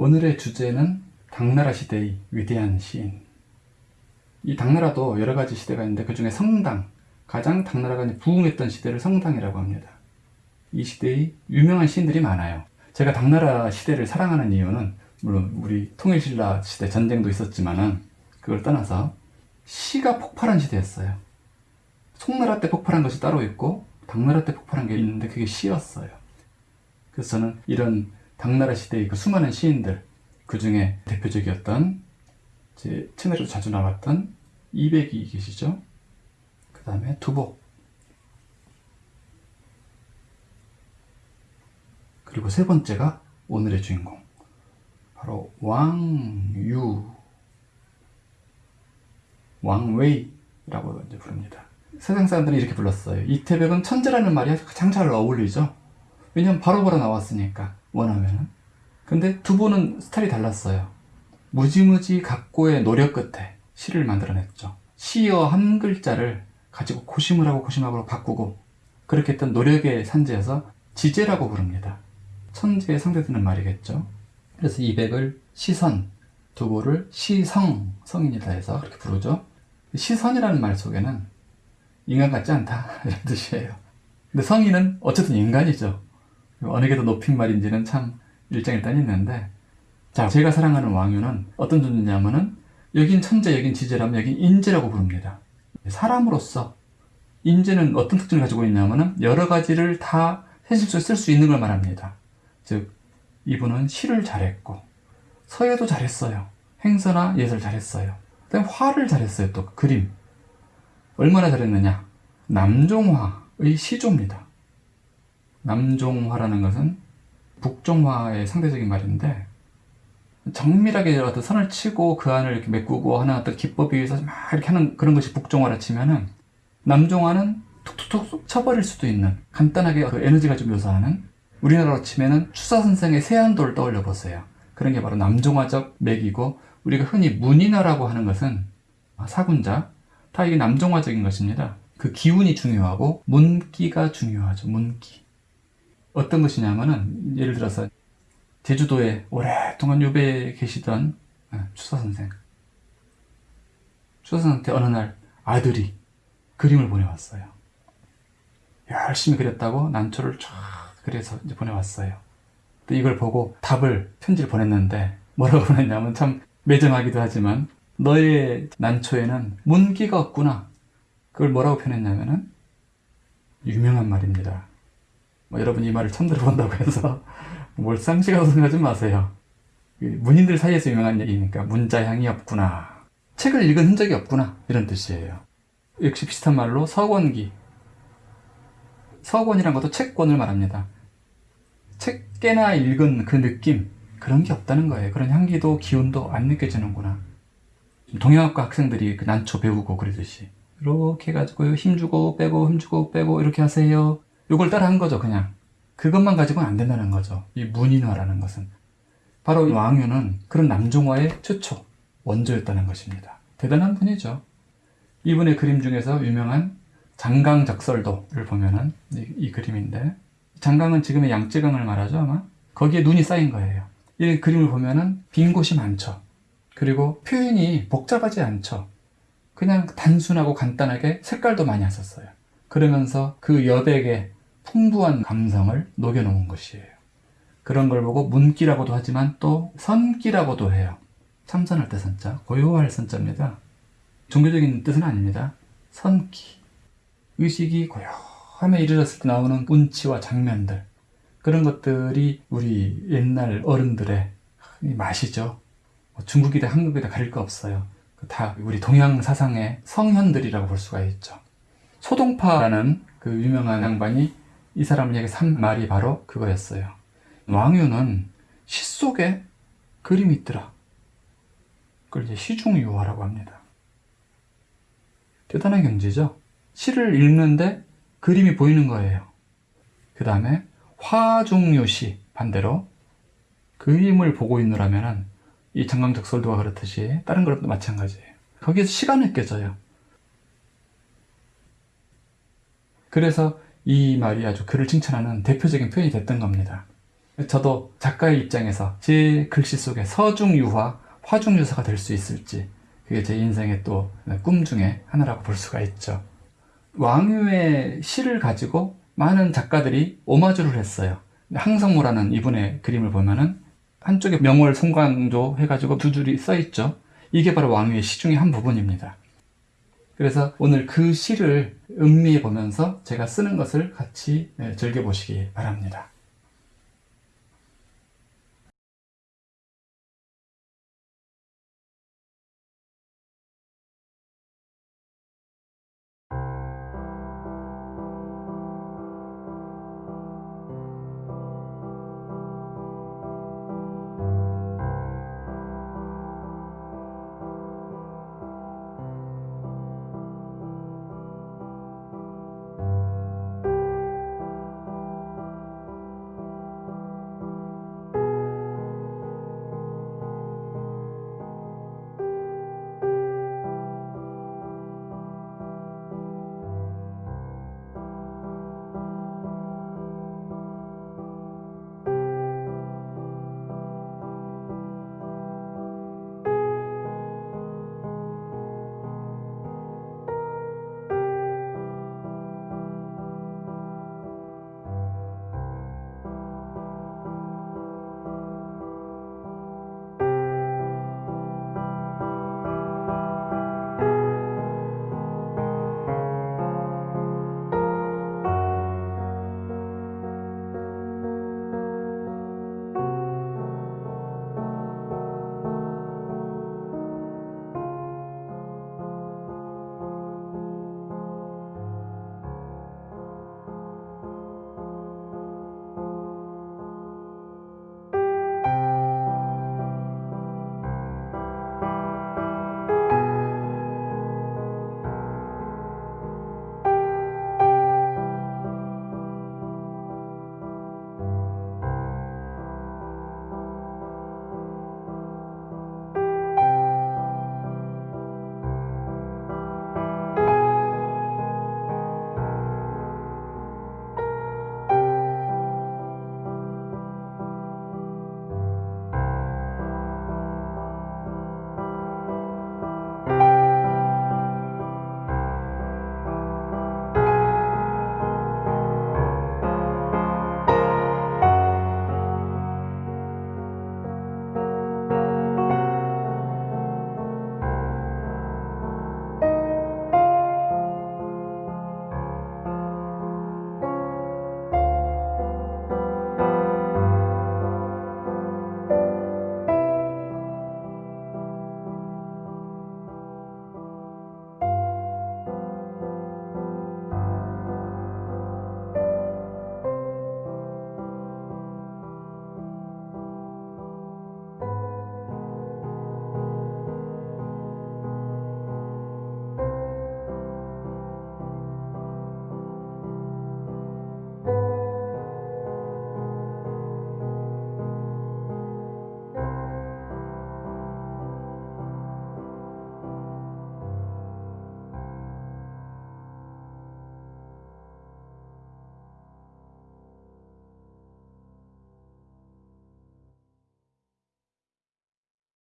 오늘의 주제는 당나라 시대의 위대한 시인. 이 당나라도 여러 가지 시대가 있는데 그 중에 성당, 가장 당나라가 부흥했던 시대를 성당이라고 합니다. 이 시대의 유명한 시인들이 많아요. 제가 당나라 시대를 사랑하는 이유는 물론 우리 통일신라 시대 전쟁도 있었지만은 그걸 떠나서 시가 폭발한 시대였어요. 송나라 때 폭발한 것이 따로 있고 당나라 때 폭발한 게 있는데 그게 시였어요. 그래서 저는 이런 당나라 시대의 그 수많은 시인들 그 중에 대표적이었던 제 채널에도 자주 나왔던 이백이 계시죠? 그 다음에 두복 그리고 세 번째가 오늘의 주인공 바로 왕유 왕웨이라고 이제 부릅니다. 세상 사람들은 이렇게 불렀어요. 이태백은 천재라는 말이 가장 잘 어울리죠. 왜냐면 바로바로 나왔으니까 원하면은. 근데 두 분은 스타일이 달랐어요. 무지무지 각고의 노력 끝에 시를 만들어냈죠. 시어 한 글자를 가지고 고심을 하고 고심하고 바꾸고 그렇게 했던 노력의 산재여서 지제라고 부릅니다. 천재에 상대되는 말이겠죠. 그래서 이백을 시선, 두보를 시성, 성인이다 해서 그렇게 부르죠. 시선이라는 말 속에는 인간 같지 않다 이런 뜻이에요. 근데 성인은 어쨌든 인간이죠. 어느 게 더 높인 말인지는 참 일장일단이 있는데 자 제가 사랑하는 왕유는 어떤 존재냐면은 여긴 천재, 여긴 지제라면 여긴 인재라고 부릅니다. 사람으로서 인재는 어떤 특징을 가지고 있냐면은 여러 가지를 다 현실 속에 쓸 수 있는 걸 말합니다. 즉 이분은 시를 잘했고 서예도 잘했어요. 행서나 예술 잘했어요. 그다음 화를 잘했어요. 또 그림 얼마나 잘했느냐 남종화의 시조입니다. 남종화라는 것은 북종화의 상대적인 말인데 정밀하게 어떤 선을 치고 그 안을 이렇게 메꾸고 하는 어떤 기법에 의해서 막 이렇게 하는 그런 것이 북종화라 치면은 남종화는 툭툭툭 쳐버릴 수도 있는 간단하게 그 에너지가 좀 묘사하는 우리나라로 치면은 추사 선생의 세안도를 떠올려 보세요. 그런 게 바로 남종화적 맥이고 우리가 흔히 문인화라고 하는 것은 사군자 다 이게 남종화적인 것입니다. 그 기운이 중요하고 문기가 중요하죠. 문기. 어떤 것이냐면은 예를 들어서 제주도에 오랫동안 유배에 계시던 추사 선생. 추사 선생한테 어느 날 아들이 그림을 보내왔어요. 열심히 그렸다고 난초를 쫙 그래서 이제 보내왔어요. 또 이걸 보고 답을 편지를 보냈는데 뭐라고 보냈냐면 참 매정하기도 하지만 너의 난초에는 문기가 없구나. 그걸 뭐라고 표현했냐면은 유명한 말입니다. 뭐 여러분 이 말을 처음 들어본다고 해서 뭘 쌍시가도 생각하지 마세요. 문인들 사이에서 유명한 얘기니까 문자향이 없구나. 책을 읽은 흔적이 없구나. 이런 뜻이에요. 역시 비슷한 말로 서권기. 서권이란 것도 책권을 말합니다. 책 깨나 읽은 그 느낌 그런 게 없다는 거예요. 그런 향기도 기운도 안 느껴지는구나. 동양학과 학생들이 그 난초 배우고 그러듯이 이렇게 해가지고 힘주고 빼고 힘주고 빼고 이렇게 하세요. 이걸 따라 한 거죠 그냥. 그것만 가지고는 안 된다는 거죠. 이 문인화라는 것은. 바로 왕유는 그런 남종화의 최초 원조였다는 것입니다. 대단한 분이죠. 이분의 그림 중에서 유명한 장강적설도를 보면은 이, 이 그림인데 장강은 지금의 양쯔강을 말하죠 아마 거기에 눈이 쌓인 거예요 이 그림을 보면은 빈 곳이 많죠 그리고 표현이 복잡하지 않죠 그냥 단순하고 간단하게 색깔도 많이 했었어요 그러면서 그 여백의 풍부한 감성을 녹여놓은 것이에요. 그런 걸 보고 문기라고도 하지만 또 선기라고도 해요. 참선할 때 선자, 고요할 선자입니다. 종교적인 뜻은 아닙니다. 선기. 의식이 고요 함에 이르렀을 때 나오는 운치와 장면들. 그런 것들이 우리 옛날 어른들의 맛이죠. 뭐 중국이다 한국이다 가릴 거 없어요. 다 우리 동양 사상의 성현들이라고 볼 수가 있죠. 소동파라는 그 유명한 양반이 이 사람을 얘기한 말이 바로 그거였어요 왕유는 시 속에 그림이 있더라 그걸 이제 시중유화라고 합니다 대단한 경지죠 시를 읽는데 그림이 보이는 거예요. 그 다음에 화중요시 반대로 그림을 보고 있느라면 이 정강적 설도가 그렇듯이 다른 그림도 마찬가지예요. 거기에서 시간이 느껴져요. 그래서 이 말이 아주 그를 칭찬하는 대표적인 표현이 됐던 겁니다. 저도 작가의 입장에서 제 글씨 속에 서중유화, 화중유사가 될 수 있을지 그게 제 인생의 또 꿈 중에 하나라고 볼 수가 있죠. 왕유의 시를 가지고 많은 작가들이 오마주를 했어요. 항성모라는 이분의 그림을 보면은 한쪽에 명월 송광조 해가지고 두 줄이 써 있죠. 이게 바로 왕유의 시 중의 한 부분입니다. 그래서 오늘 그 시를 음미해 보면서 제가 쓰는 것을 같이 예, 즐겨 보시기 바랍니다.